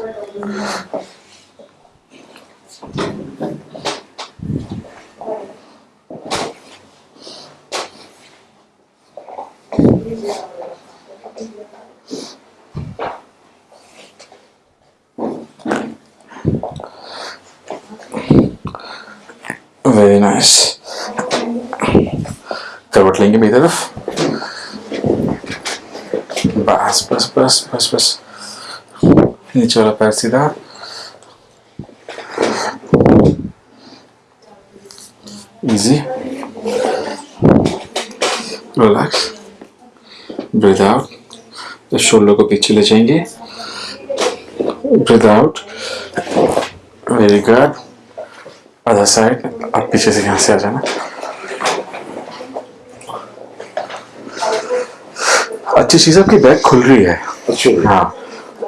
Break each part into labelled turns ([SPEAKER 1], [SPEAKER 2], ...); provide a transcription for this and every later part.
[SPEAKER 1] Very nice. Cover clinging me off. Bass, bass, bass, bass, bass. नीचे वाला पैर सीधा इजी रिलैक्स ब्रीथ आउट तो शोल्डर को पीछे ले जाएँगे breathe out very good other side अब पीछे से यहाँ से आ जाना अच्छी चीज़ आपकी बैक खुल रही है
[SPEAKER 2] अच्छा
[SPEAKER 1] हाँ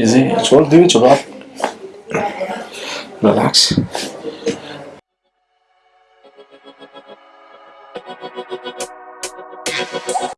[SPEAKER 1] easy. I told you, it's about relax.